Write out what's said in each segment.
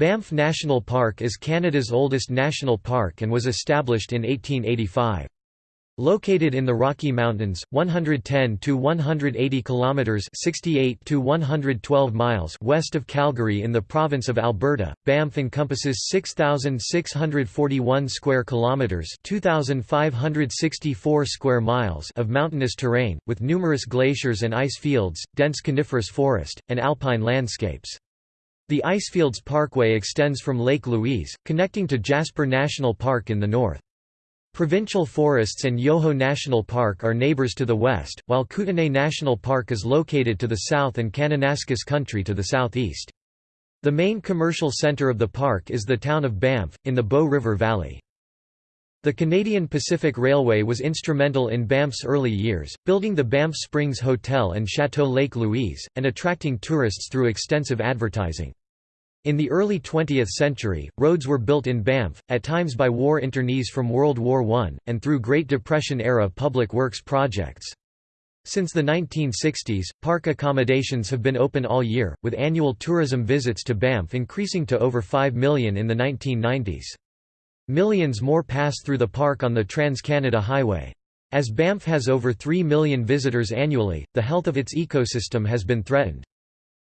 Banff National Park is Canada's oldest national park and was established in 1885. Located in the Rocky Mountains, 110 to 180 kilometers (68 to 112 miles) west of Calgary in the province of Alberta, Banff encompasses 6641 square kilometers (2564 square miles) of mountainous terrain with numerous glaciers and ice fields, dense coniferous forest, and alpine landscapes. The Icefields Parkway extends from Lake Louise, connecting to Jasper National Park in the north. Provincial forests and Yoho National Park are neighbors to the west, while Kootenay National Park is located to the south and Kananaskis Country to the southeast. The main commercial centre of the park is the town of Banff, in the Bow River Valley. The Canadian Pacific Railway was instrumental in Banff's early years, building the Banff Springs Hotel and Chateau Lake Louise, and attracting tourists through extensive advertising. In the early 20th century, roads were built in Banff, at times by war internees from World War I, and through Great Depression-era public works projects. Since the 1960s, park accommodations have been open all year, with annual tourism visits to Banff increasing to over 5 million in the 1990s. Millions more pass through the park on the Trans-Canada Highway. As Banff has over 3 million visitors annually, the health of its ecosystem has been threatened.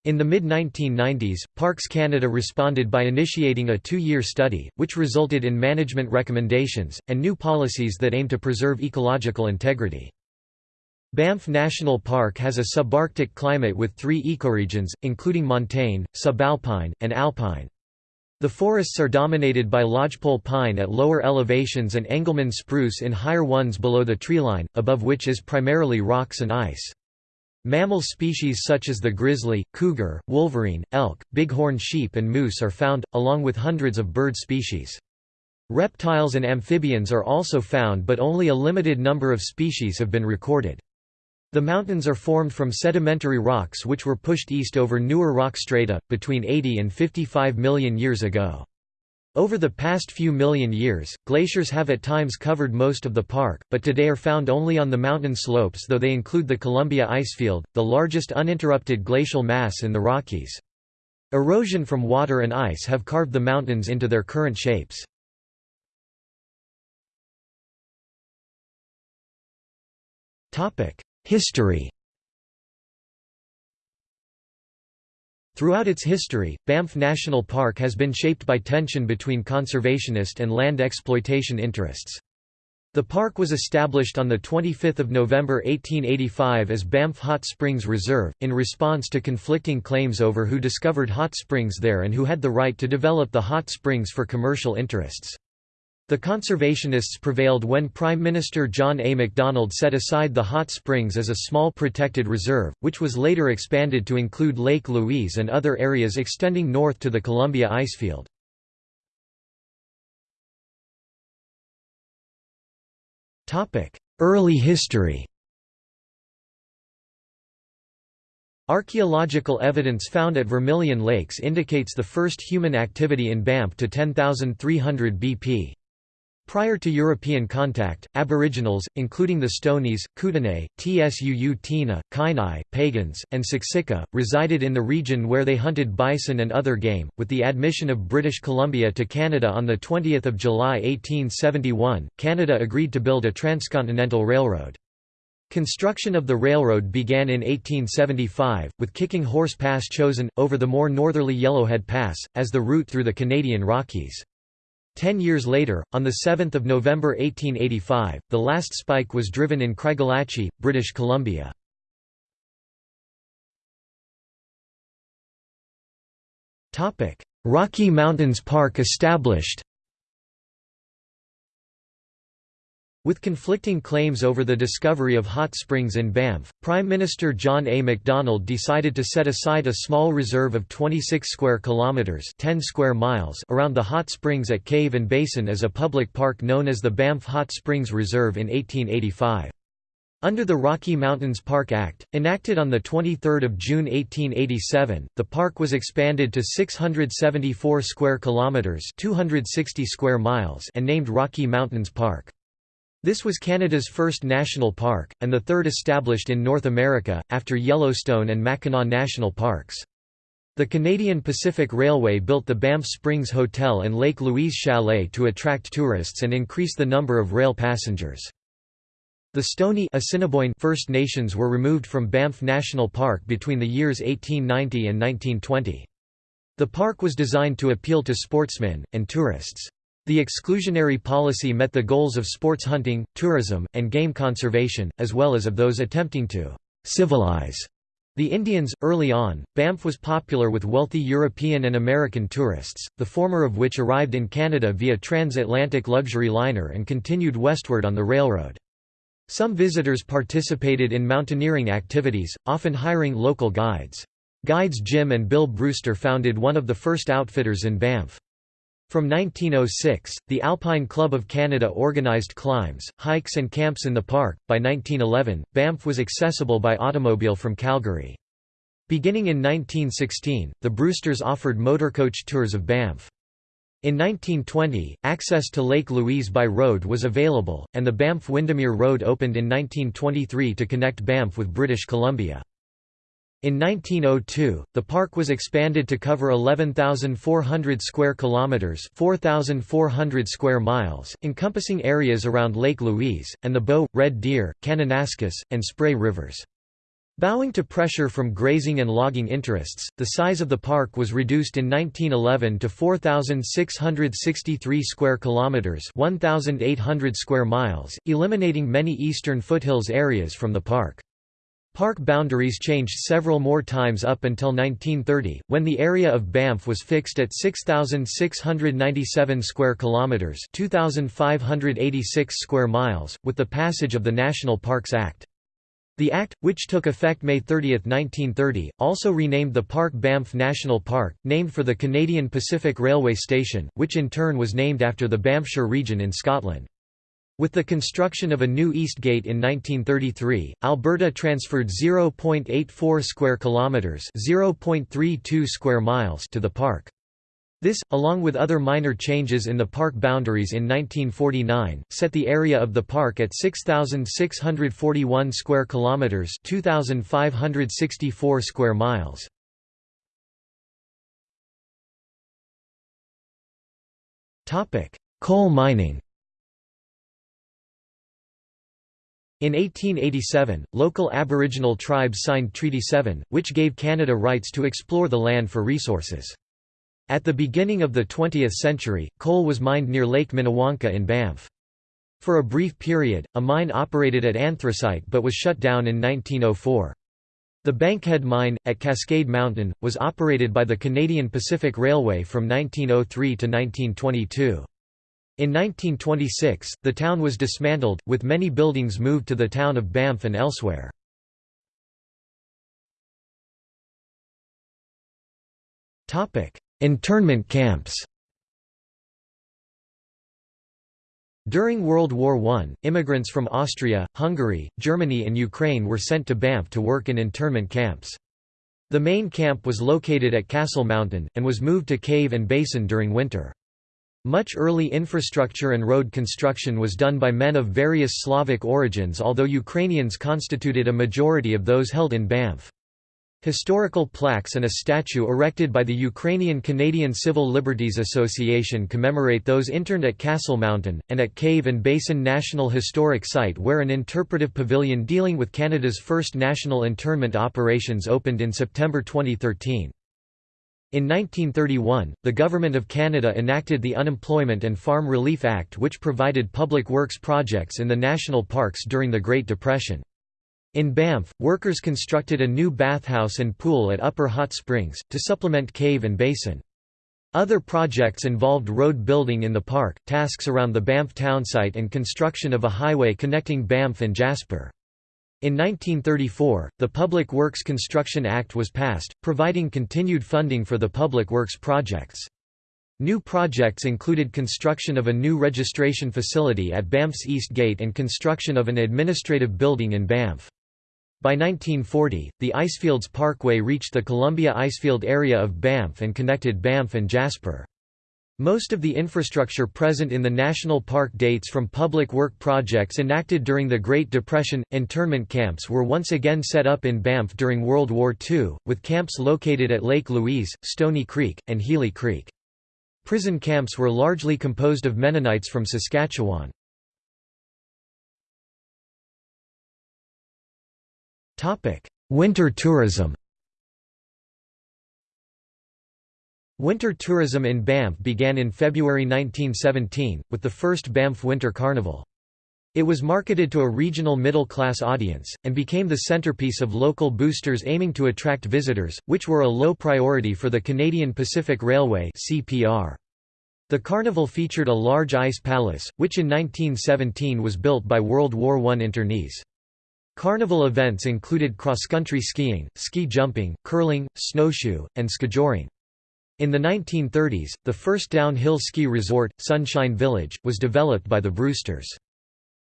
In the mid-1990s, Parks Canada responded by initiating a two-year study, which resulted in management recommendations, and new policies that aim to preserve ecological integrity. Banff National Park has a subarctic climate with three ecoregions, including montane, subalpine, and alpine. The forests are dominated by lodgepole pine at lower elevations and Engelmann spruce in higher ones below the treeline, above which is primarily rocks and ice. Mammal species such as the grizzly, cougar, wolverine, elk, bighorn sheep and moose are found, along with hundreds of bird species. Reptiles and amphibians are also found but only a limited number of species have been recorded. The mountains are formed from sedimentary rocks which were pushed east over newer rock strata, between 80 and 55 million years ago. Over the past few million years, glaciers have at times covered most of the park, but today are found only on the mountain slopes though they include the Columbia Icefield, the largest uninterrupted glacial mass in the Rockies. Erosion from water and ice have carved the mountains into their current shapes. History Throughout its history, Banff National Park has been shaped by tension between conservationist and land exploitation interests. The park was established on 25 November 1885 as Banff Hot Springs Reserve, in response to conflicting claims over who discovered hot springs there and who had the right to develop the hot springs for commercial interests. The conservationists prevailed when Prime Minister John A. Macdonald set aside the hot springs as a small protected reserve, which was later expanded to include Lake Louise and other areas extending north to the Columbia Icefield. Early history Archaeological evidence found at Vermilion Lakes indicates the first human activity in Banff to 10,300 BP. Prior to European contact, Aboriginals, including the Stonies, Kootenay, Tsuut'ina, Kainai, Piegans, and Siksika, resided in the region where they hunted bison and other game. With the admission of British Columbia to Canada on 20 July 1871, Canada agreed to build a transcontinental railroad. Construction of the railroad began in 1875, with Kicking Horse Pass chosen, over the more northerly Yellowhead Pass, as the route through the Canadian Rockies. Ten years later, on 7 November 1885, the last spike was driven in Craigellachie, British Columbia. Rocky Mountains Park established With conflicting claims over the discovery of hot springs in Banff, Prime Minister John A. Macdonald decided to set aside a small reserve of 26 square kilometres 10 square miles around the hot springs at Cave and Basin as a public park known as the Banff Hot Springs Reserve in 1885. Under the Rocky Mountains Park Act, enacted on 23 June 1887, the park was expanded to 674 square kilometres 260 square miles and named Rocky Mountains Park. This was Canada's first national park, and the third established in North America, after Yellowstone and Mackinac National Parks. The Canadian Pacific Railway built the Banff Springs Hotel and Lake Louise Chalet to attract tourists and increase the number of rail passengers. The Stoney Assiniboine First Nations were removed from Banff National Park between the years 1890 and 1920. The park was designed to appeal to sportsmen, and tourists. The exclusionary policy met the goals of sports hunting, tourism, and game conservation, as well as of those attempting to «civilize» The Indians, early on, Banff was popular with wealthy European and American tourists, the former of which arrived in Canada via transatlantic luxury liner and continued westward on the railroad. Some visitors participated in mountaineering activities, often hiring local guides. Guides Jim and Bill Brewster founded one of the first outfitters in Banff. From 1906, the Alpine Club of Canada organized climbs, hikes and camps in the park. By 1911, Banff was accessible by automobile from Calgary. Beginning in 1916, the Brewsters offered motorcoach tours of Banff. In 1920, access to Lake Louise by road was available, and the Banff-Windermere Road opened in 1923 to connect Banff with British Columbia. In 1902, the park was expanded to cover 11,400 square kilometers, 4,400 square miles, encompassing areas around Lake Louise and the Bow, Red Deer, Kananaskis, and Spray rivers. Bowing to pressure from grazing and logging interests, the size of the park was reduced in 1911 to 4,663 square kilometers, 1,800 square miles, eliminating many eastern foothills areas from the park. Park boundaries changed several more times up until 1930, when the area of Banff was fixed at 6697 square kilometers, 2586 square miles, with the passage of the National Parks Act. The act, which took effect May 30, 1930, also renamed the park Banff National Park, named for the Canadian Pacific Railway Station, which in turn was named after the Banffshire region in Scotland. With the construction of a new East Gate in 1933, Alberta transferred 0.84 square kilometers, 0.32 square miles to the park. This, along with other minor changes in the park boundaries in 1949, set the area of the park at 6641 square kilometers, 2564 square miles. Topic: Coal mining. In 1887, local Aboriginal tribes signed Treaty 7, which gave Canada rights to explore the land for resources. At the beginning of the 20th century, coal was mined near Lake Minnewanka in Banff. For a brief period, a mine operated at anthracite but was shut down in 1904. The Bankhead Mine, at Cascade Mountain, was operated by the Canadian Pacific Railway from 1903 to 1922. In 1926, the town was dismantled, with many buildings moved to the town of Banff and elsewhere. Internment camps During World War I, immigrants from Austria, Hungary, Germany and Ukraine were sent to Banff to work in internment camps. The main camp was located at Castle Mountain, and was moved to Cave and Basin during winter. Much early infrastructure and road construction was done by men of various Slavic origins although Ukrainians constituted a majority of those held in Banff. Historical plaques and a statue erected by the Ukrainian Canadian Civil Liberties Association commemorate those interned at Castle Mountain, and at Cave and Basin National Historic Site where an interpretive pavilion dealing with Canada's first national internment operations opened in September 2013. In 1931, the Government of Canada enacted the Unemployment and Farm Relief Act which provided public works projects in the national parks during the Great Depression. In Banff, workers constructed a new bathhouse and pool at Upper Hot Springs, to supplement cave and basin. Other projects involved road building in the park, tasks around the Banff townsite and construction of a highway connecting Banff and Jasper. In 1934, the Public Works Construction Act was passed, providing continued funding for the public works projects. New projects included construction of a new registration facility at Banff's East Gate and construction of an administrative building in Banff. By 1940, the Icefields Parkway reached the Columbia Icefield area of Banff and connected Banff and Jasper. Most of the infrastructure present in the national park dates from public work projects enacted during the Great Depression. Internment camps were once again set up in Banff during World War II, with camps located at Lake Louise, Stony Creek, and Healy Creek. Prison camps were largely composed of Mennonites from Saskatchewan. Winter tourism Winter tourism in Banff began in February 1917, with the first Banff Winter Carnival. It was marketed to a regional middle-class audience, and became the centerpiece of local boosters aiming to attract visitors, which were a low priority for the Canadian Pacific Railway The carnival featured a large ice palace, which in 1917 was built by World War I internees. Carnival events included cross-country skiing, ski jumping, curling, snowshoe, and skijoring. In the 1930s, the first downhill ski resort, Sunshine Village, was developed by the Brewsters.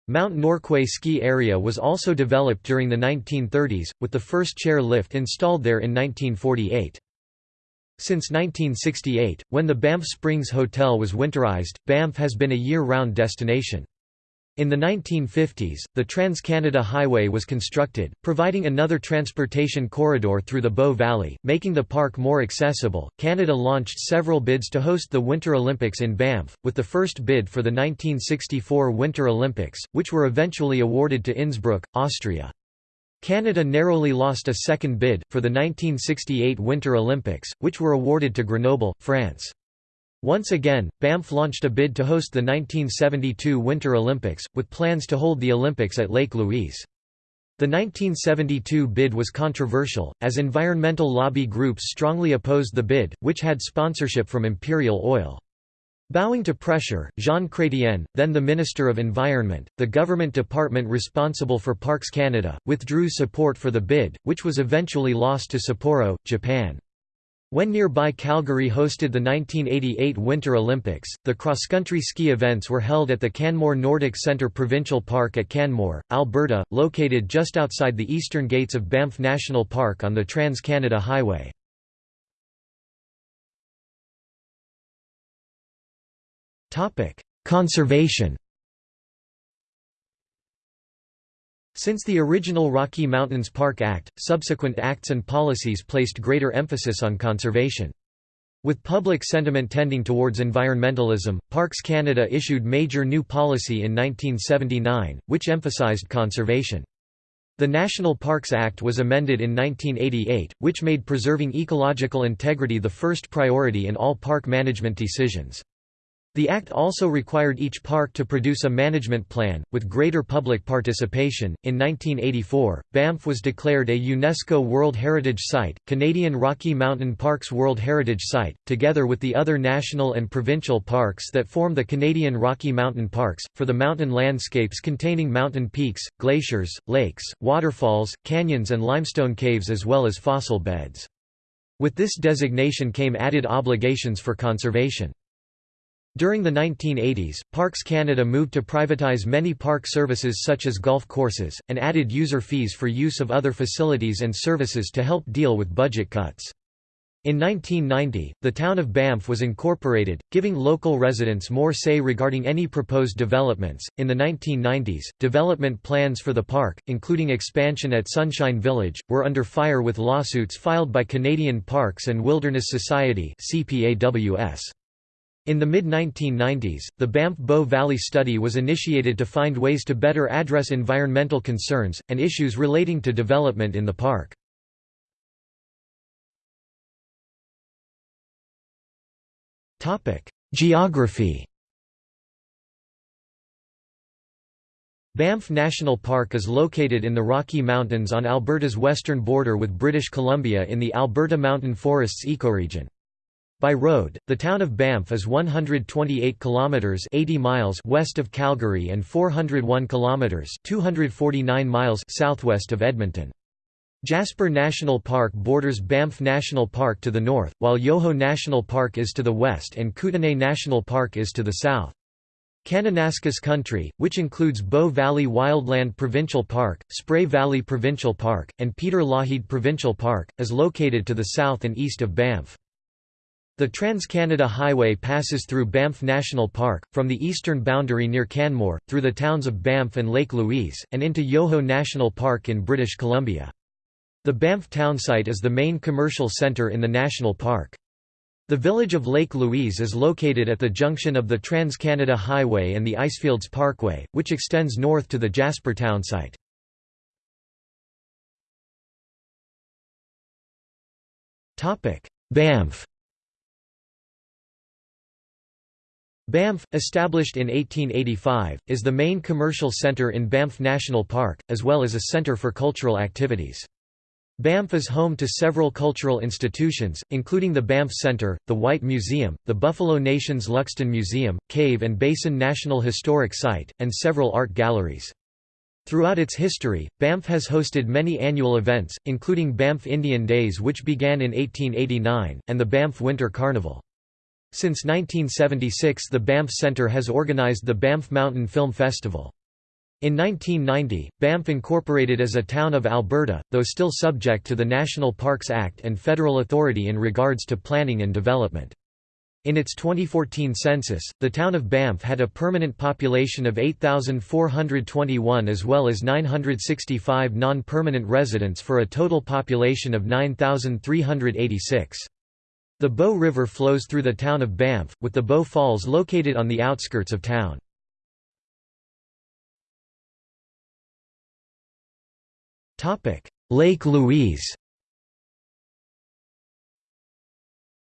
Mount Norquay ski area was also developed during the 1930s, with the first chair lift installed there in 1948. Since 1968, when the Banff Springs Hotel was winterized, Banff has been a year-round destination. In the 1950s, the Trans-Canada Highway was constructed, providing another transportation corridor through the Bow Valley, making the park more accessible. Canada launched several bids to host the Winter Olympics in Banff, with the first bid for the 1964 Winter Olympics, which were eventually awarded to Innsbruck, Austria. Canada narrowly lost a second bid, for the 1968 Winter Olympics, which were awarded to Grenoble, France. Once again, Banff launched a bid to host the 1972 Winter Olympics, with plans to hold the Olympics at Lake Louise. The 1972 bid was controversial, as environmental lobby groups strongly opposed the bid, which had sponsorship from Imperial Oil. Bowing to pressure, Jean Chrétien, then the Minister of Environment, the government department responsible for Parks Canada, withdrew support for the bid, which was eventually lost to Sapporo, Japan. When nearby Calgary hosted the 1988 Winter Olympics, the cross-country ski events were held at the Canmore Nordic Centre Provincial Park at Canmore, Alberta, located just outside the eastern gates of Banff National Park on the Trans-Canada Highway. Conservation Since the original Rocky Mountains Park Act, subsequent acts and policies placed greater emphasis on conservation. With public sentiment tending towards environmentalism, Parks Canada issued major new policy in 1979, which emphasized conservation. The National Parks Act was amended in 1988, which made preserving ecological integrity the first priority in all park management decisions. The Act also required each park to produce a management plan, with greater public participation. In 1984, Banff was declared a UNESCO World Heritage Site, Canadian Rocky Mountain Parks World Heritage Site, together with the other national and provincial parks that form the Canadian Rocky Mountain Parks, for the mountain landscapes containing mountain peaks, glaciers, lakes, waterfalls, canyons, and limestone caves, as well as fossil beds. With this designation came added obligations for conservation. During the 1980s, Parks Canada moved to privatize many park services such as golf courses, and added user fees for use of other facilities and services to help deal with budget cuts. In 1990, the town of Banff was incorporated, giving local residents more say regarding any proposed developments. In the 1990s, development plans for the park, including expansion at Sunshine Village, were under fire with lawsuits filed by Canadian Parks and Wilderness Society (CPAWS). In the mid-1990s, the Banff Bow Valley Study was initiated to find ways to better address environmental concerns, and issues relating to development in the park. Geography Banff National Park is located in the Rocky Mountains on Alberta's western border with British Columbia in the Alberta Mountain Forests ecoregion. By road, the town of Banff is 128 kilometers 80 miles west of Calgary and 401 kilometers 249 miles southwest of Edmonton. Jasper National Park borders Banff National Park to the north, while Yoho National Park is to the west and Kootenay National Park is to the south. Kananaskis Country, which includes Bow Valley Wildland Provincial Park, Spray Valley Provincial Park, and Peter Lougheed Provincial Park, is located to the south and east of Banff. The Trans-Canada Highway passes through Banff National Park, from the eastern boundary near Canmore, through the towns of Banff and Lake Louise, and into Yoho National Park in British Columbia. The Banff townsite is the main commercial centre in the national park. The village of Lake Louise is located at the junction of the Trans-Canada Highway and the Icefields Parkway, which extends north to the Jasper townsite. Banff Banff, established in 1885, is the main commercial centre in Banff National Park, as well as a centre for cultural activities. Banff is home to several cultural institutions, including the Banff Centre, the Whyte Museum, the Buffalo Nations Luxton Museum, Cave and Basin National Historic Site, and several art galleries. Throughout its history, Banff has hosted many annual events, including Banff Indian Days which began in 1889, and the Banff Winter Carnival. Since 1976 the Banff Centre has organised the Banff Mountain Film Festival. In 1990, Banff incorporated as a town of Alberta, though still subject to the National Parks Act and federal authority in regards to planning and development. In its 2014 census, the town of Banff had a permanent population of 8,421 as well as 965 non-permanent residents for a total population of 9,386. The Bow River flows through the town of Banff, with the Bow Falls located on the outskirts of town. Lake Louise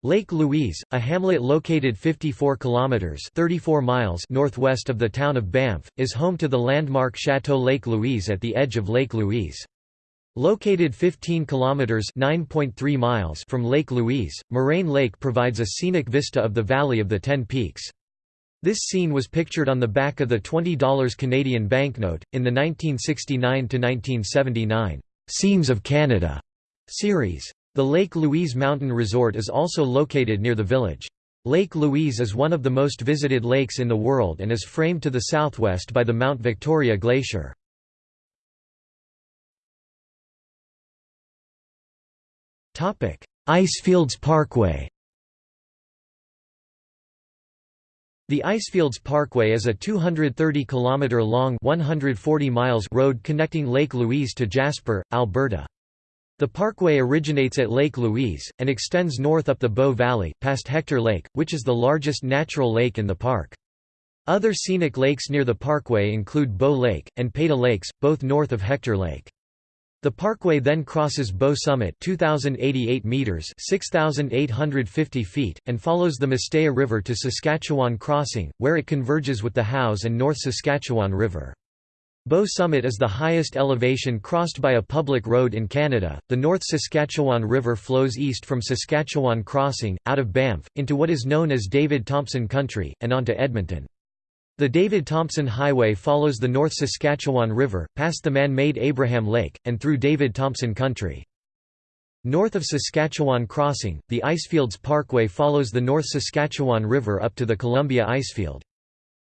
Lake Louise, a hamlet located 54 kilometers (34 miles) northwest of the town of Banff, is home to the landmark Chateau Lake Louise at the edge of Lake Louise. Located 15 kilometers (9.3 miles) from Lake Louise, Moraine Lake provides a scenic vista of the Valley of the Ten Peaks. This scene was pictured on the back of the $20 Canadian banknote, in the 1969 to 1979 "'Scenes of Canada' series. The Lake Louise Mountain Resort is also located near the village. Lake Louise is one of the most visited lakes in the world and is framed to the southwest by the Mount Victoria Glacier. Icefields Parkway The Icefields Parkway is a 230 km long 140 miles road connecting Lake Louise to Jasper, Alberta. The parkway originates at Lake Louise, and extends north up the Bow Valley, past Hector Lake, which is the largest natural lake in the park. Other scenic lakes near the parkway include Bow Lake, and Peyto Lakes, both north of Hector Lake. The parkway then crosses Bow Summit 2088 meters 6850 feet and follows the Mistaya River to Saskatchewan Crossing where it converges with the Howse and North Saskatchewan River. Bow Summit is the highest elevation crossed by a public road in Canada. The North Saskatchewan River flows east from Saskatchewan Crossing, out of Banff, into what is known as David Thompson Country, and onto Edmonton. The David Thompson Highway follows the North Saskatchewan River, past the man-made Abraham Lake, and through David Thompson Country. North of Saskatchewan Crossing, the Icefields Parkway follows the North Saskatchewan River up to the Columbia Icefield.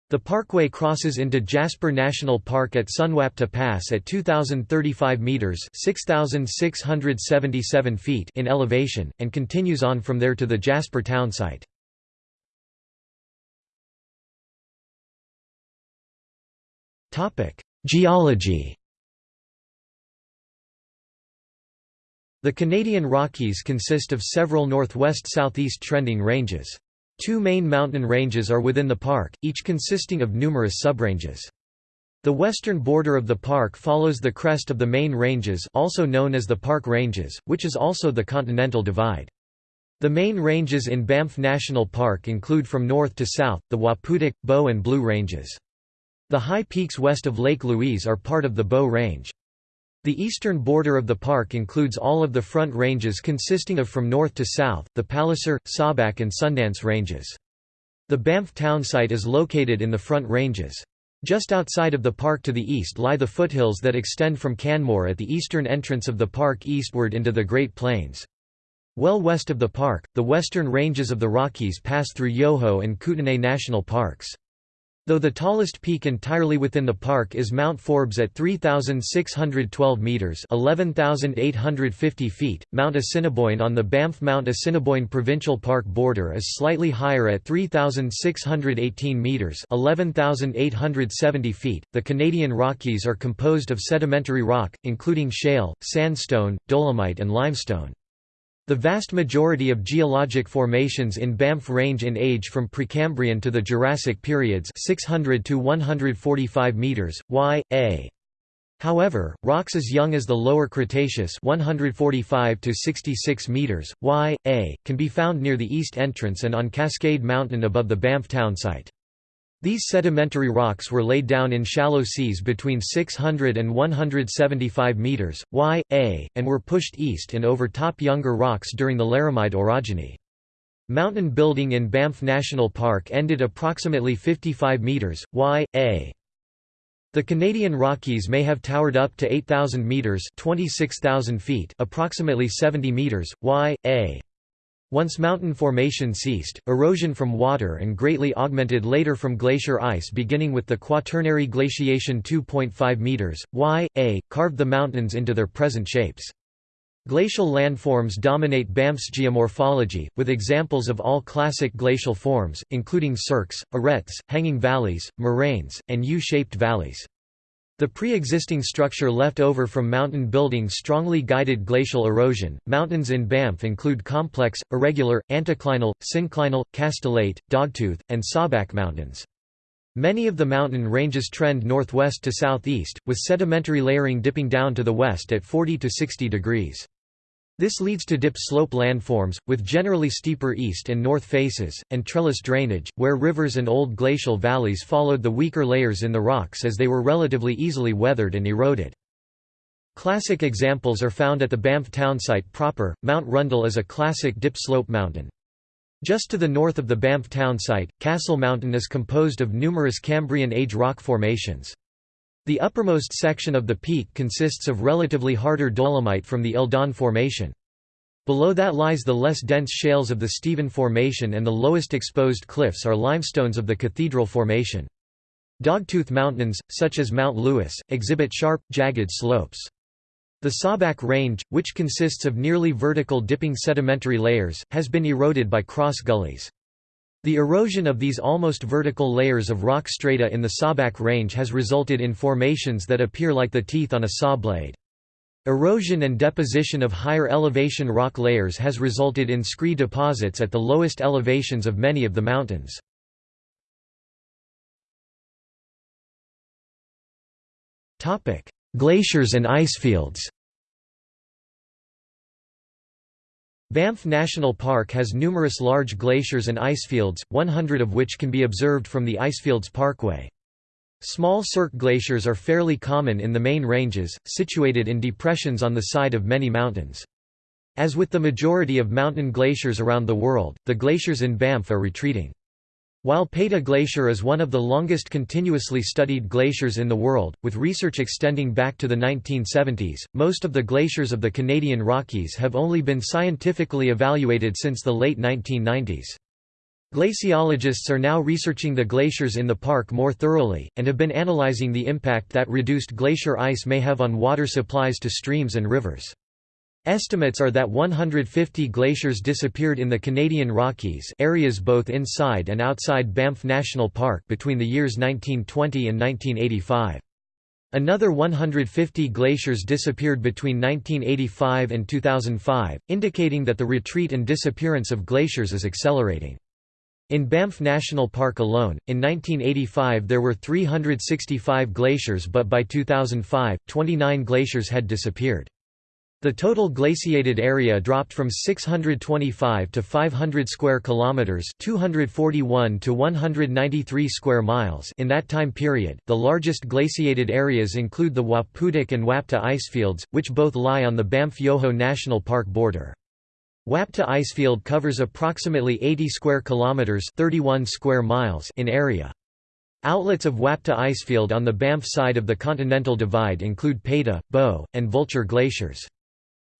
The parkway crosses into Jasper National Park at Sunwapta Pass at 2,035 metres 6,677 feet in elevation, and continues on from there to the Jasper townsite. Geology The Canadian Rockies consist of several northwest-southeast trending ranges. Two main mountain ranges are within the park, each consisting of numerous subranges. The western border of the park follows the crest of the main ranges also known as the Park Ranges, which is also the Continental Divide. The main ranges in Banff National Park include from north to south, the Waputik, Bow and Blue Ranges. The high peaks west of Lake Louise are part of the Bow Range. The eastern border of the park includes all of the front ranges consisting of from north to south, the Palliser, Sawback and Sundance ranges. The Banff townsite is located in the front ranges. Just outside of the park to the east lie the foothills that extend from Canmore at the eastern entrance of the park eastward into the Great Plains. Well west of the park, the western ranges of the Rockies pass through Yoho and Kootenay National Parks. Though the tallest peak entirely within the park is Mount Forbes at 3,612 metres 11,850 feet, Mount Assiniboine on the Banff Mount Assiniboine Provincial Park border is slightly higher at 3,618 metres 11,870 feet. The Canadian Rockies are composed of sedimentary rock, including shale, sandstone, dolomite and limestone. The vast majority of geologic formations in Banff range in age from Precambrian to the Jurassic periods 600 to 145 meters, y, a. However, rocks as young as the Lower Cretaceous 145 to 66 meters, y, a, can be found near the east entrance and on Cascade Mountain above the Banff town site. These sedimentary rocks were laid down in shallow seas between 600 and 175 metres, y, a, and were pushed east and over top younger rocks during the Laramide orogeny. Mountain building in Banff National Park ended approximately 55 metres, y, a. The Canadian Rockies may have towered up to 8,000 metres 26,000 feet approximately 70 metres, y, a. Once mountain formation ceased, erosion from water and greatly augmented later from glacier ice beginning with the Quaternary glaciation 2.5 meters, y, a, carved the mountains into their present shapes. Glacial landforms dominate Banff's geomorphology, with examples of all classic glacial forms, including cirques, arêtes, hanging valleys, moraines, and U-shaped valleys. The pre-existing structure left over from mountain building strongly guided glacial erosion. Mountains in Banff include complex, irregular, anticlinal, synclinal, castellate, dogtooth, and sawback mountains. Many of the mountain ranges trend northwest to southeast, with sedimentary layering dipping down to the west at 40 to 60 degrees. This leads to dip slope landforms, with generally steeper east and north faces, and trellis drainage, where rivers and old glacial valleys followed the weaker layers in the rocks as they were relatively easily weathered and eroded. Classic examples are found at the Banff townsite proper. Mount Rundle is a classic dip slope mountain. Just to the north of the Banff townsite, Castle Mountain is composed of numerous Cambrian age rock formations. The uppermost section of the peak consists of relatively harder dolomite from the Eldon Formation. Below that lies the less dense shales of the Stephen Formation and the lowest exposed cliffs are limestones of the Cathedral Formation. Dogtooth mountains, such as Mount Louis, exhibit sharp, jagged slopes. The Sawback Range, which consists of nearly vertical dipping sedimentary layers, has been eroded by cross gullies. The erosion of these almost vertical layers of rock strata in the Sawback Range has resulted in formations that appear like the teeth on a saw blade. Erosion and deposition of higher elevation rock layers has resulted in scree deposits at the lowest elevations of many of the mountains. Glaciers and icefields Banff National Park has numerous large glaciers and icefields, 100 of which can be observed from the Icefields Parkway. Small cirque glaciers are fairly common in the main ranges, situated in depressions on the side of many mountains. As with the majority of mountain glaciers around the world, the glaciers in Banff are retreating. While Peyto Glacier is one of the longest continuously studied glaciers in the world, with research extending back to the 1970s, most of the glaciers of the Canadian Rockies have only been scientifically evaluated since the late 1990s. Glaciologists are now researching the glaciers in the park more thoroughly, and have been analyzing the impact that reduced glacier ice may have on water supplies to streams and rivers. Estimates are that 150 glaciers disappeared in the Canadian Rockies areas both inside and outside Banff National Park between the years 1920 and 1985. Another 150 glaciers disappeared between 1985 and 2005, indicating that the retreat and disappearance of glaciers is accelerating. In Banff National Park alone, in 1985 there were 365 glaciers but by 2005, 29 glaciers had disappeared. The total glaciated area dropped from 625 to 500 square kilometers, 241 to 193 square miles in that time period. The largest glaciated areas include the Waputik and Wapta icefields, which both lie on the Banff-Yoho National Park border. Wapta icefield covers approximately 80 square kilometers, 31 square miles in area. Outlets of Wapta icefield on the Banff side of the Continental Divide include Peyto, Bow, and Vulture glaciers.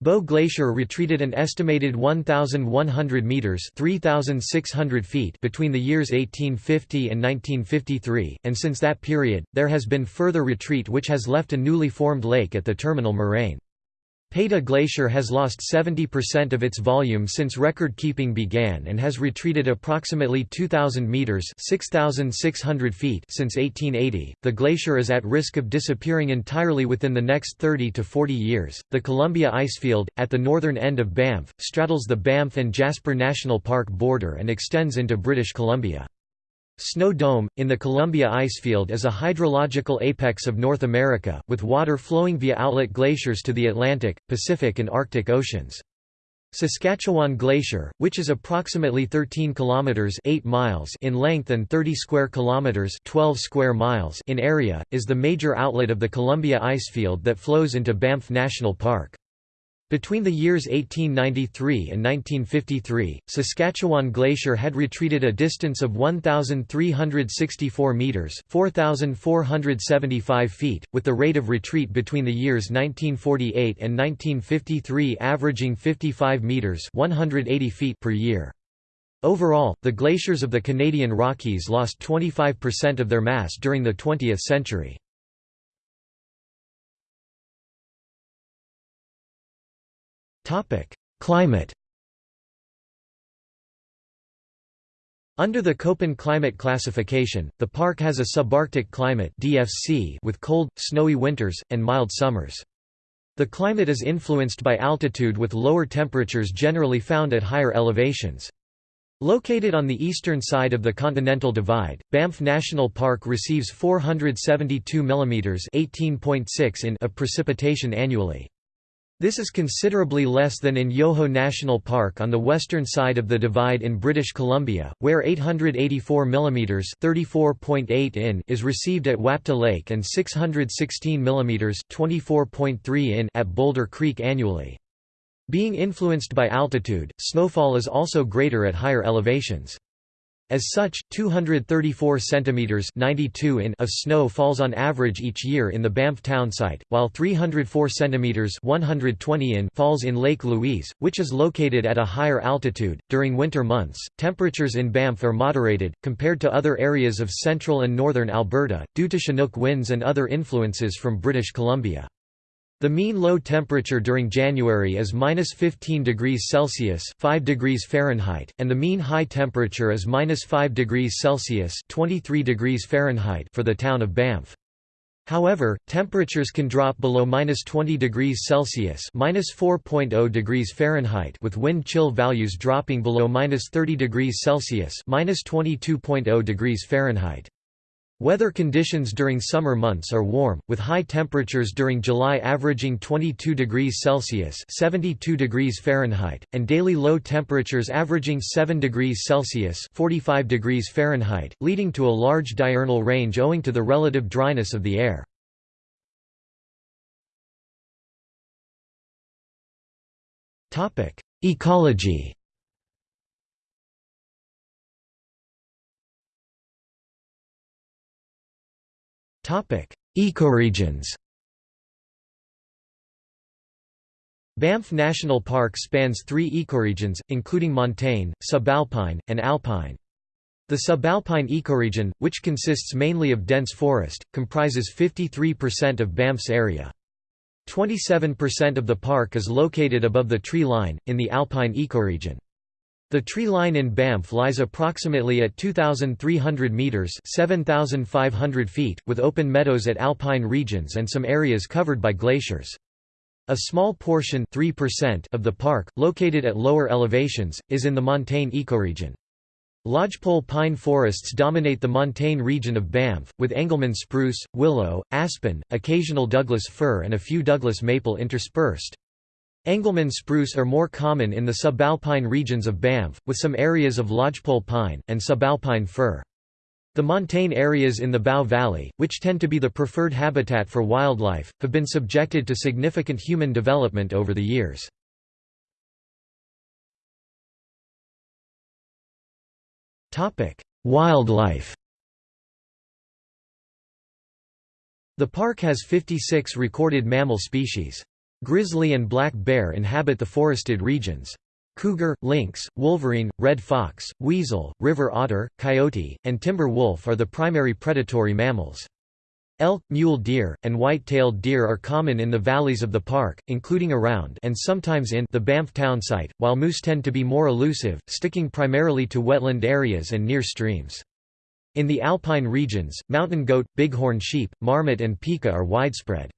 Bow Glacier retreated an estimated 1,100 metres 3,600 feet between the years 1850 and 1953, and since that period, there has been further retreat which has left a newly formed lake at the terminal moraine. Peyto Glacier has lost 70% of its volume since record-keeping began and has retreated approximately 2,000 meters (6,600 feet) since 1880. The glacier is at risk of disappearing entirely within the next 30 to 40 years. The Columbia Icefield, at the northern end of Banff, straddles the Banff and Jasper National Park border and extends into British Columbia. Snow Dome, in the Columbia Icefield is a hydrological apex of North America, with water flowing via outlet glaciers to the Atlantic, Pacific and Arctic Oceans. Saskatchewan Glacier, which is approximately 13 kilometers 8 miles in length and 30 square kilometers 12 square miles in area, is the major outlet of the Columbia Icefield that flows into Banff National Park. Between the years 1893 and 1953, Saskatchewan Glacier had retreated a distance of 1,364 metres 4,475 feet, with the rate of retreat between the years 1948 and 1953 averaging 55 metres 180 feet per year. Overall, the glaciers of the Canadian Rockies lost 25% of their mass during the 20th century. Climate Under the Köppen climate classification, the park has a subarctic climate DFC with cold, snowy winters, and mild summers. The climate is influenced by altitude with lower temperatures generally found at higher elevations. Located on the eastern side of the Continental Divide, Banff National Park receives 472 mm (18.6 in) of precipitation annually. This is considerably less than in Yoho National Park on the western side of the divide in British Columbia, where 884 mm (34.8 in) is received at Wapta Lake and 616 mm (24.3 in) at Boulder Creek annually. Being influenced by altitude, snowfall is also greater at higher elevations. As such, 234 centimeters (92 in) of snow falls on average each year in the Banff townsite, while 304 centimeters (120 in) falls in Lake Louise, which is located at a higher altitude. During winter months, temperatures in Banff are moderated compared to other areas of central and northern Alberta due to Chinook winds and other influences from British Columbia. The mean low temperature during January is minus 15 degrees Celsius (5 degrees Fahrenheit), and the mean high temperature is minus 5 degrees Celsius (23 degrees Fahrenheit) for the town of Banff. However, temperatures can drop below minus 20 degrees Celsius 4.0 degrees Fahrenheit), with wind chill values dropping below minus 30 degrees Celsius 22.0 degrees Fahrenheit). Weather conditions during summer months are warm, with high temperatures during July averaging 22 degrees Celsius (72 degrees Fahrenheit) and daily low temperatures averaging 7 degrees Celsius (45 degrees Fahrenheit), leading to a large diurnal range owing to the relative dryness of the air. Topic: Ecoregions Banff National Park spans three ecoregions, including montane, subalpine, and alpine. The subalpine ecoregion, which consists mainly of dense forest, comprises 53% of Banff's area. 27% of the park is located above the tree line, in the alpine ecoregion. The tree line in Banff lies approximately at 2,300 metres 7,500 feet, with open meadows at alpine regions and some areas covered by glaciers. A small portion 3% of the park, located at lower elevations, is in the montane ecoregion. Lodgepole pine forests dominate the montane region of Banff, with Engelmann spruce, willow, aspen, occasional Douglas fir and a few Douglas maple interspersed. Engelmann spruce are more common in the subalpine regions of Banff, with some areas of lodgepole pine, and subalpine fir. The montane areas in the Bow Valley, which tend to be the preferred habitat for wildlife, have been subjected to significant human development over the years. Wildlife The park has 56 recorded mammal species. Grizzly and black bear inhabit the forested regions. Cougar, lynx, wolverine, red fox, weasel, river otter, coyote, and timber wolf are the primary predatory mammals. Elk, mule deer, and white-tailed deer are common in the valleys of the park, including around and sometimes in the Banff town site, while moose tend to be more elusive, sticking primarily to wetland areas and near streams. In the alpine regions, mountain goat, bighorn sheep, marmot and pika are widespread.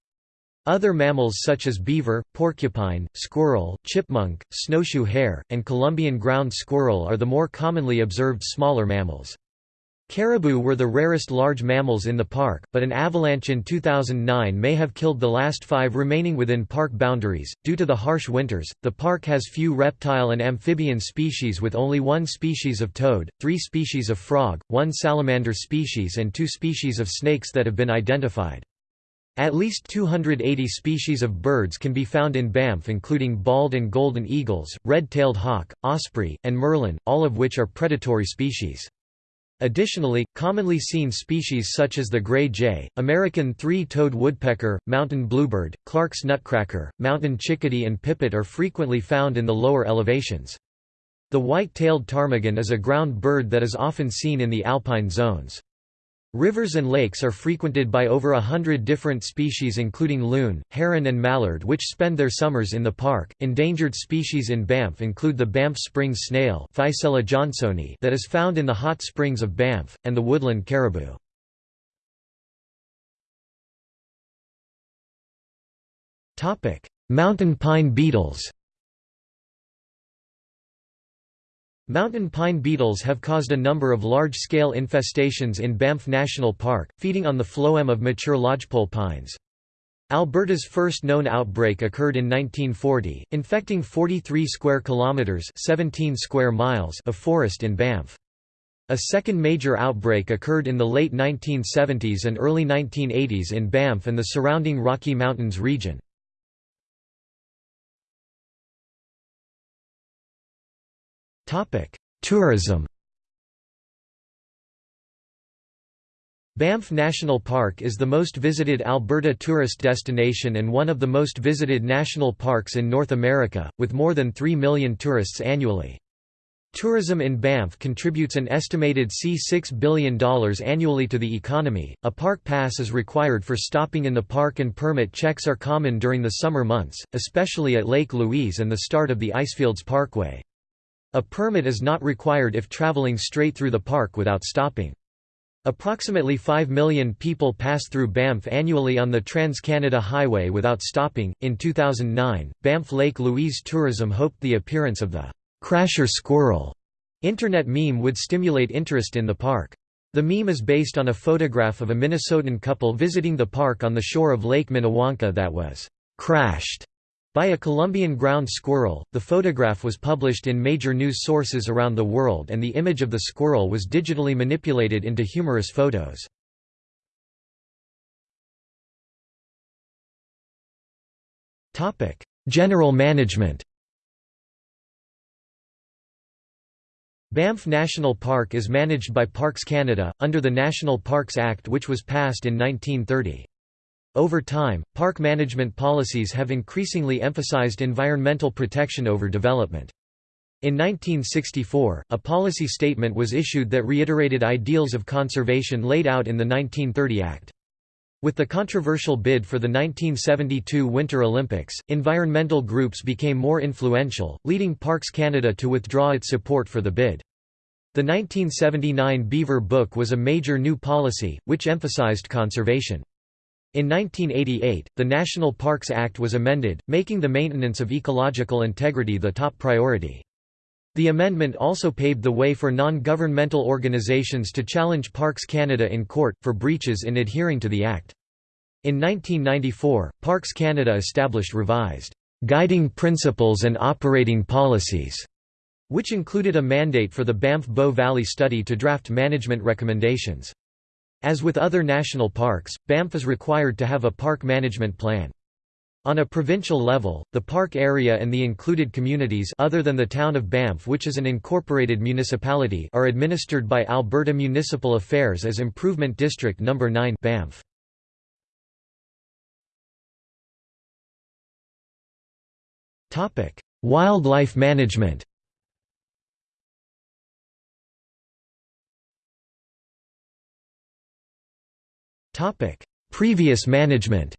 Other mammals such as beaver, porcupine, squirrel, chipmunk, snowshoe hare, and Columbian ground squirrel are the more commonly observed smaller mammals. Caribou were the rarest large mammals in the park, but an avalanche in 2009 may have killed the last five remaining within park boundaries. Due to the harsh winters, the park has few reptile and amphibian species with only one species of toad, three species of frog, one salamander species, and two species of snakes that have been identified. At least 280 species of birds can be found in Banff including bald and golden eagles, red-tailed hawk, osprey, and merlin, all of which are predatory species. Additionally, commonly seen species such as the gray jay, American three-toed woodpecker, mountain bluebird, Clark's nutcracker, mountain chickadee and pipit are frequently found in the lower elevations. The white-tailed ptarmigan is a ground bird that is often seen in the alpine zones. Rivers and lakes are frequented by over a hundred different species including loon, heron and mallard which spend their summers in the park. Endangered species in Banff include the Banff Springs snail johnsoni that is found in the hot springs of Banff, and the woodland caribou. Mountain pine beetles Mountain pine beetles have caused a number of large-scale infestations in Banff National Park, feeding on the phloem of mature lodgepole pines. Alberta's first known outbreak occurred in 1940, infecting 43 square kilometers (17 square miles) of forest in Banff. A second major outbreak occurred in the late 1970s and early 1980s in Banff and the surrounding Rocky Mountains region. Tourism Banff National Park is the most visited Alberta tourist destination and one of the most visited national parks in North America, with more than 3 million tourists annually. Tourism in Banff contributes an estimated C$6 billion annually to the economy. A park pass is required for stopping in the park, and permit checks are common during the summer months, especially at Lake Louise and the start of the Icefields Parkway. A permit is not required if traveling straight through the park without stopping. Approximately 5 million people pass through Banff annually on the Trans-Canada Highway without stopping. In 2009, Banff Lake Louise Tourism hoped the appearance of the Crasher Squirrel internet meme would stimulate interest in the park. The meme is based on a photograph of a Minnesotan couple visiting the park on the shore of Lake Minnewanka that was crashed by a Columbian ground squirrel, the photograph was published in major news sources around the world and the image of the squirrel was digitally manipulated into humorous photos. General management Banff National Park is managed by Parks Canada, under the National Parks Act which was passed in 1930. Over time, park management policies have increasingly emphasized environmental protection over development. In 1964, a policy statement was issued that reiterated ideals of conservation laid out in the 1930 Act. With the controversial bid for the 1972 Winter Olympics, environmental groups became more influential, leading Parks Canada to withdraw its support for the bid. The 1979 Beaver Book was a major new policy, which emphasized conservation. In 1988, the National Parks Act was amended, making the maintenance of ecological integrity the top priority. The amendment also paved the way for non-governmental organizations to challenge Parks Canada in court, for breaches in adhering to the Act. In 1994, Parks Canada established revised, "...guiding principles and operating policies", which included a mandate for the Banff-Bow Valley study to draft management recommendations. As with other national parks, Banff is required to have a park management plan. On a provincial level, the park area and the included communities other than the town of Banff which is an incorporated municipality are administered by Alberta Municipal Affairs as Improvement District No. 9 Banff. Wildlife management Previous management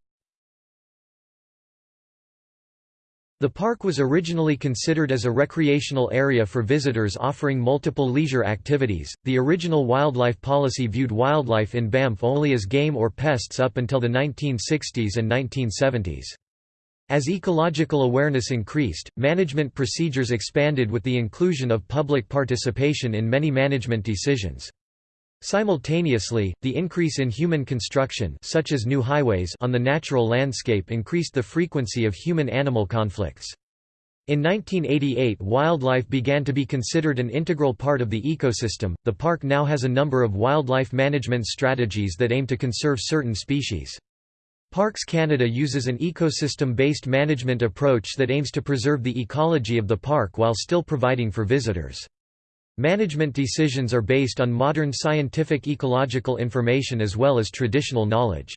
The park was originally considered as a recreational area for visitors offering multiple leisure activities. The original wildlife policy viewed wildlife in Banff only as game or pests up until the 1960s and 1970s. As ecological awareness increased, management procedures expanded with the inclusion of public participation in many management decisions. Simultaneously, the increase in human construction such as new highways on the natural landscape increased the frequency of human-animal conflicts. In 1988 wildlife began to be considered an integral part of the ecosystem. The park now has a number of wildlife management strategies that aim to conserve certain species. Parks Canada uses an ecosystem-based management approach that aims to preserve the ecology of the park while still providing for visitors. Management decisions are based on modern scientific ecological information as well as traditional knowledge.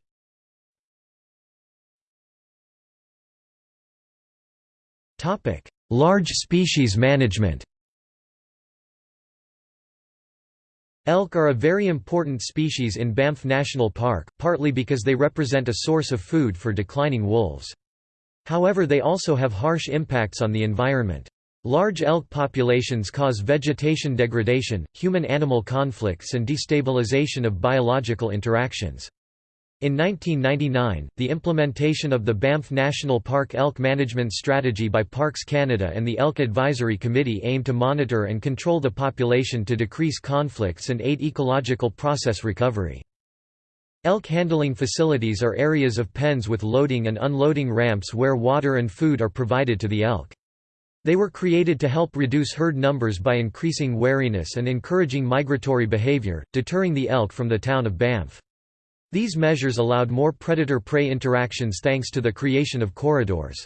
Large species management Elk are a very important species in Banff National Park, partly because they represent a source of food for declining wolves. However they also have harsh impacts on the environment. Large elk populations cause vegetation degradation, human-animal conflicts and destabilization of biological interactions. In 1999, the implementation of the Banff National Park Elk Management Strategy by Parks Canada and the Elk Advisory Committee aimed to monitor and control the population to decrease conflicts and aid ecological process recovery. Elk handling facilities are areas of pens with loading and unloading ramps where water and food are provided to the elk. They were created to help reduce herd numbers by increasing wariness and encouraging migratory behavior, deterring the elk from the town of Banff. These measures allowed more predator-prey interactions thanks to the creation of corridors.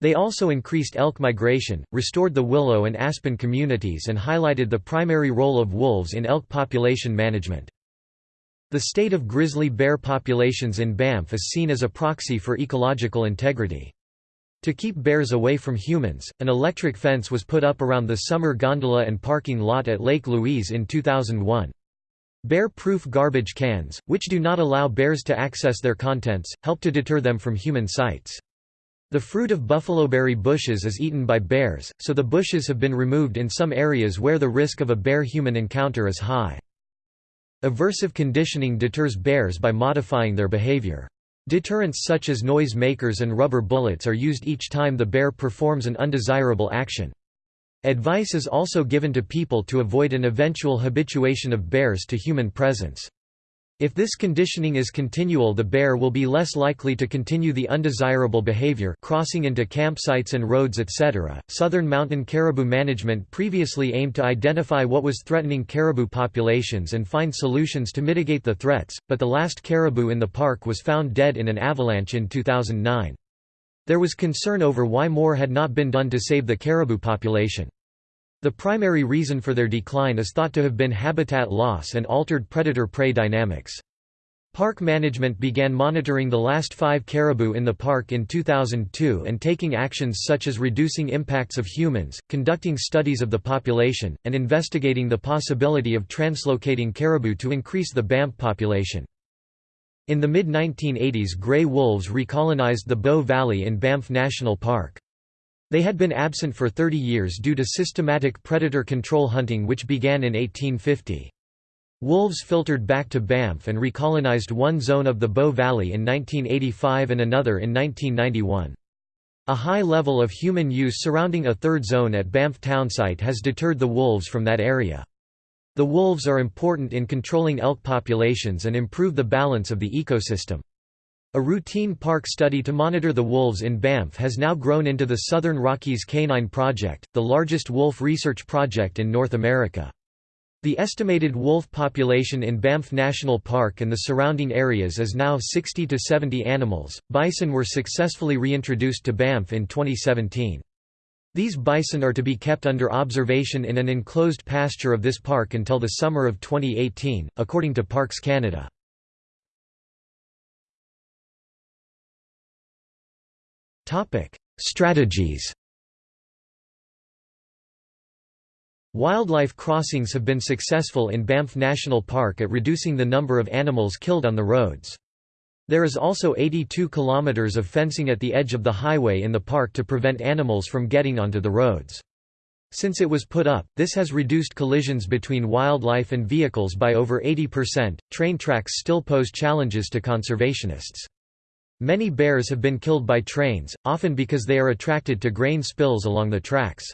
They also increased elk migration, restored the willow and aspen communities and highlighted the primary role of wolves in elk population management. The state of grizzly bear populations in Banff is seen as a proxy for ecological integrity. To keep bears away from humans, an electric fence was put up around the summer gondola and parking lot at Lake Louise in 2001. Bear-proof garbage cans, which do not allow bears to access their contents, help to deter them from human sites. The fruit of buffaloberry bushes is eaten by bears, so the bushes have been removed in some areas where the risk of a bear-human encounter is high. Aversive conditioning deters bears by modifying their behavior. Deterrents such as noise makers and rubber bullets are used each time the bear performs an undesirable action. Advice is also given to people to avoid an eventual habituation of bears to human presence. If this conditioning is continual the bear will be less likely to continue the undesirable behavior crossing into campsites and roads etc. Southern mountain caribou management previously aimed to identify what was threatening caribou populations and find solutions to mitigate the threats, but the last caribou in the park was found dead in an avalanche in 2009. There was concern over why more had not been done to save the caribou population. The primary reason for their decline is thought to have been habitat loss and altered predator-prey dynamics. Park management began monitoring the last five caribou in the park in 2002 and taking actions such as reducing impacts of humans, conducting studies of the population, and investigating the possibility of translocating caribou to increase the Banff population. In the mid-1980s grey wolves recolonized the Bow Valley in Banff National Park. They had been absent for 30 years due to systematic predator control hunting which began in 1850. Wolves filtered back to Banff and recolonized one zone of the Bow Valley in 1985 and another in 1991. A high level of human use surrounding a third zone at Banff townsite has deterred the wolves from that area. The wolves are important in controlling elk populations and improve the balance of the ecosystem. A routine park study to monitor the wolves in Banff has now grown into the Southern Rockies Canine Project, the largest wolf research project in North America. The estimated wolf population in Banff National Park and the surrounding areas is now 60 to 70 animals. Bison were successfully reintroduced to Banff in 2017. These bison are to be kept under observation in an enclosed pasture of this park until the summer of 2018, according to Parks Canada. Strategies Wildlife crossings have been successful in Banff National Park at reducing the number of animals killed on the roads. There is also 82 kilometers of fencing at the edge of the highway in the park to prevent animals from getting onto the roads. Since it was put up, this has reduced collisions between wildlife and vehicles by over 80%. Train tracks still pose challenges to conservationists. Many bears have been killed by trains, often because they are attracted to grain spills along the tracks.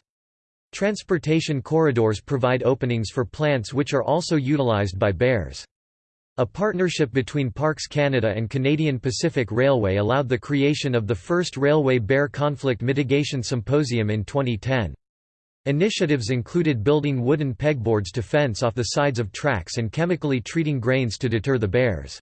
Transportation corridors provide openings for plants which are also utilized by bears. A partnership between Parks Canada and Canadian Pacific Railway allowed the creation of the first Railway Bear Conflict Mitigation Symposium in 2010. Initiatives included building wooden pegboards to fence off the sides of tracks and chemically treating grains to deter the bears.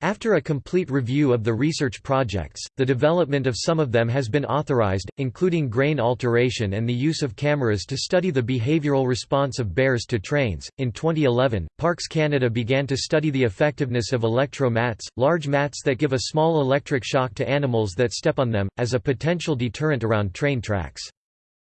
After a complete review of the research projects, the development of some of them has been authorized, including grain alteration and the use of cameras to study the behavioral response of bears to trains. In 2011, Parks Canada began to study the effectiveness of electro mats, large mats that give a small electric shock to animals that step on them, as a potential deterrent around train tracks.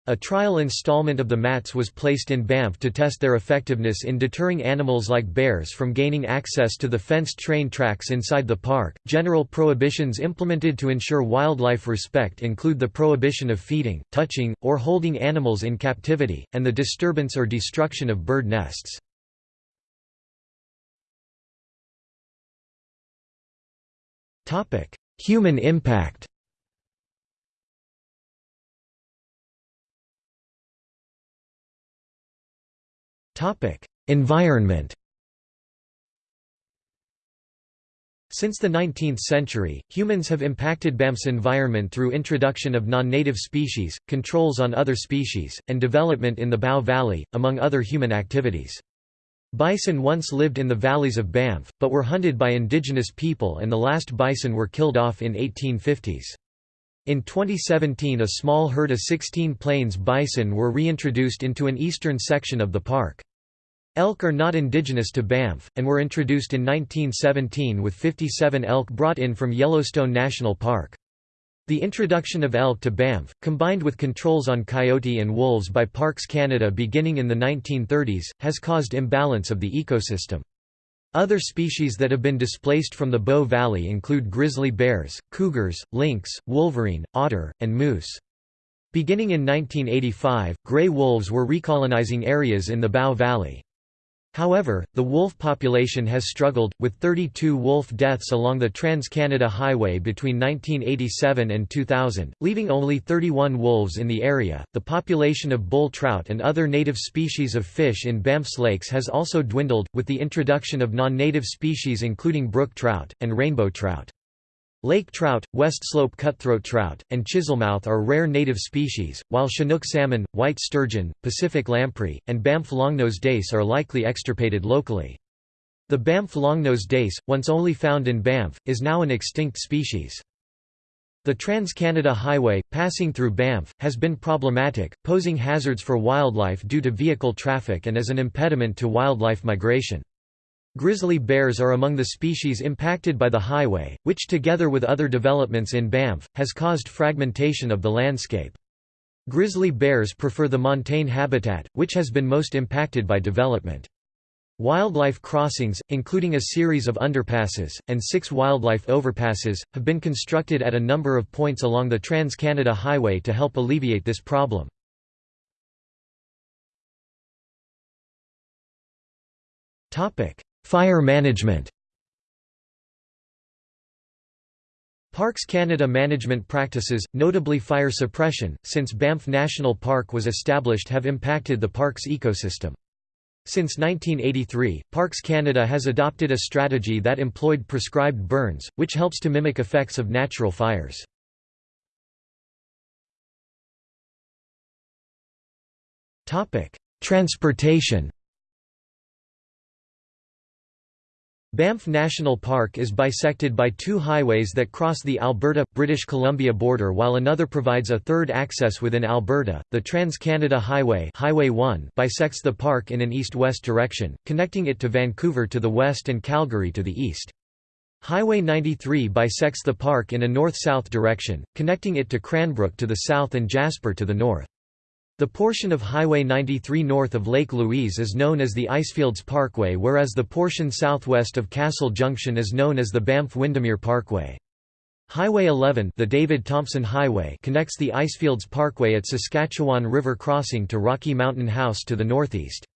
A trial installment of the mats was placed in Banff to test their effectiveness in deterring animals like bears from gaining access to the fenced train tracks inside the park. General prohibitions implemented to ensure wildlife respect include the prohibition of feeding, touching, or holding animals in captivity, and the disturbance or destruction of bird nests. Human impact Environment Since the 19th century, humans have impacted Banff's environment through introduction of non-native species, controls on other species, and development in the Bow Valley, among other human activities. Bison once lived in the valleys of Banff, but were hunted by indigenous people and the last bison were killed off in 1850s. In 2017 a small herd of 16 plains bison were reintroduced into an eastern section of the park. Elk are not indigenous to Banff, and were introduced in 1917 with 57 elk brought in from Yellowstone National Park. The introduction of elk to Banff, combined with controls on coyote and wolves by Parks Canada beginning in the 1930s, has caused imbalance of the ecosystem. Other species that have been displaced from the Bow Valley include grizzly bears, cougars, lynx, wolverine, otter, and moose. Beginning in 1985, gray wolves were recolonizing areas in the Bow Valley. However, the wolf population has struggled, with 32 wolf deaths along the Trans-Canada Highway between 1987 and 2000, leaving only 31 wolves in the area. The population of bull trout and other native species of fish in Banff's lakes has also dwindled, with the introduction of non-native species including brook trout, and rainbow trout. Lake trout, west slope cutthroat trout, and chiselmouth are rare native species, while Chinook salmon, white sturgeon, Pacific lamprey, and Banff longnose dace are likely extirpated locally. The Banff longnose dace, once only found in Banff, is now an extinct species. The Trans-Canada Highway, passing through Banff, has been problematic, posing hazards for wildlife due to vehicle traffic and as an impediment to wildlife migration. Grizzly bears are among the species impacted by the highway, which together with other developments in Banff, has caused fragmentation of the landscape. Grizzly bears prefer the montane habitat, which has been most impacted by development. Wildlife crossings, including a series of underpasses, and six wildlife overpasses, have been constructed at a number of points along the Trans-Canada Highway to help alleviate this problem. Fire management Parks Canada management practices, notably fire suppression, since Banff National Park was established have impacted the park's ecosystem. Since 1983, Parks Canada has adopted a strategy that employed prescribed burns, which helps to mimic effects of natural fires. Transportation Banff National Park is bisected by two highways that cross the Alberta-British Columbia border while another provides a third access within Alberta. The Trans-Canada Highway, Highway 1 bisects the park in an east-west direction, connecting it to Vancouver to the west and Calgary to the east. Highway 93 bisects the park in a north-south direction, connecting it to Cranbrook to the south and Jasper to the north. The portion of Highway 93 north of Lake Louise is known as the Icefields Parkway whereas the portion southwest of Castle Junction is known as the Banff-Windermere Parkway. Highway 11 the David Thompson Highway connects the Icefields Parkway at Saskatchewan River Crossing to Rocky Mountain House to the northeast.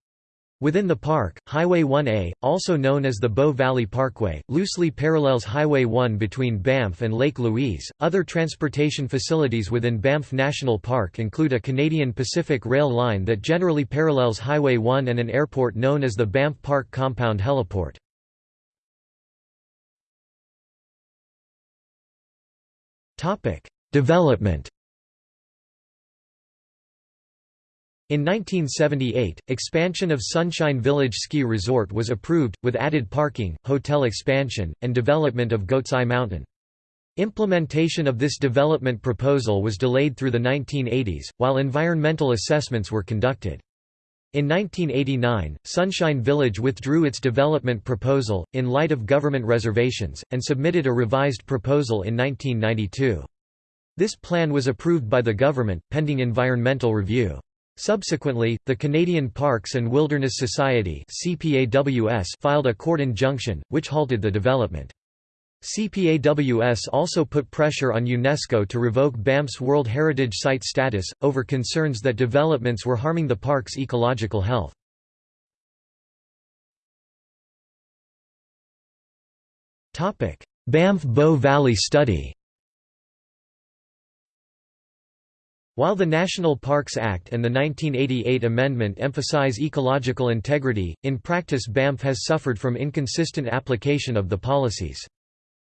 Within the park, Highway 1A, also known as the Bow Valley Parkway, loosely parallels Highway 1 between Banff and Lake Louise. Other transportation facilities within Banff National Park include a Canadian Pacific Rail line that generally parallels Highway 1 and an airport known as the Banff Park Compound Heliport. Topic: Development In 1978, expansion of Sunshine Village Ski Resort was approved, with added parking, hotel expansion, and development of Goat's Eye Mountain. Implementation of this development proposal was delayed through the 1980s, while environmental assessments were conducted. In 1989, Sunshine Village withdrew its development proposal, in light of government reservations, and submitted a revised proposal in 1992. This plan was approved by the government, pending environmental review. Subsequently, the Canadian Parks and Wilderness Society filed a court injunction, which halted the development. CPAWS also put pressure on UNESCO to revoke Banff's World Heritage Site status, over concerns that developments were harming the park's ecological health. Banff Bow Valley Study While the National Parks Act and the 1988 amendment emphasize ecological integrity, in practice Banff has suffered from inconsistent application of the policies.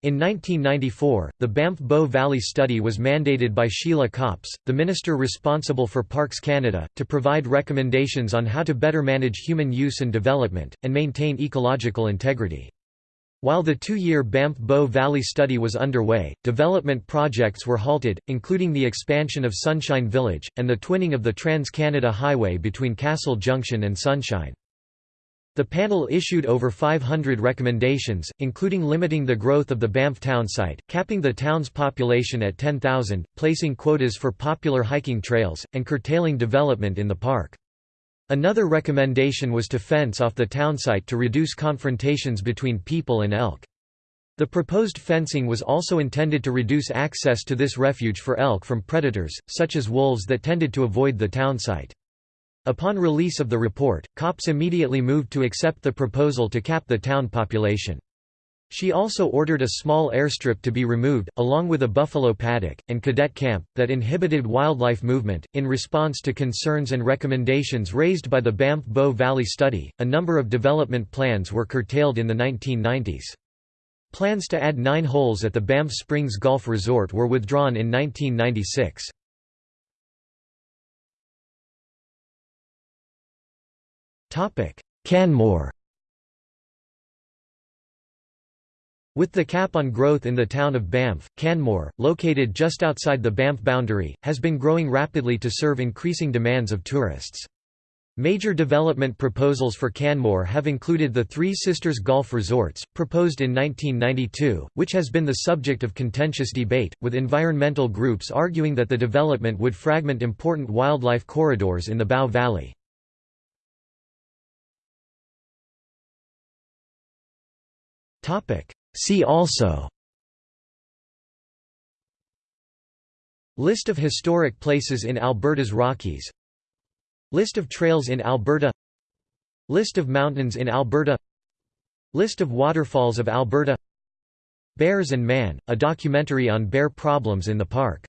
In 1994, the Banff Bow Valley Study was mandated by Sheila Copps, the minister responsible for Parks Canada, to provide recommendations on how to better manage human use and development, and maintain ecological integrity. While the two-year Banff Bow Valley study was underway, development projects were halted, including the expansion of Sunshine Village, and the twinning of the Trans-Canada Highway between Castle Junction and Sunshine. The panel issued over 500 recommendations, including limiting the growth of the Banff town site, capping the town's population at 10,000, placing quotas for popular hiking trails, and curtailing development in the park. Another recommendation was to fence off the townsite to reduce confrontations between people and elk. The proposed fencing was also intended to reduce access to this refuge for elk from predators, such as wolves that tended to avoid the townsite. Upon release of the report, Copps immediately moved to accept the proposal to cap the town population. She also ordered a small airstrip to be removed, along with a buffalo paddock, and cadet camp, that inhibited wildlife movement. In response to concerns and recommendations raised by the Banff Bow Valley study, a number of development plans were curtailed in the 1990s. Plans to add nine holes at the Banff Springs Golf Resort were withdrawn in 1996. Canmore With the cap on growth in the town of Banff, Canmore, located just outside the Banff boundary, has been growing rapidly to serve increasing demands of tourists. Major development proposals for Canmore have included the Three Sisters Golf Resorts, proposed in 1992, which has been the subject of contentious debate, with environmental groups arguing that the development would fragment important wildlife corridors in the Bow Valley. See also List of historic places in Alberta's Rockies List of trails in Alberta List of mountains in Alberta List of waterfalls of Alberta Bears and Man, a documentary on bear problems in the park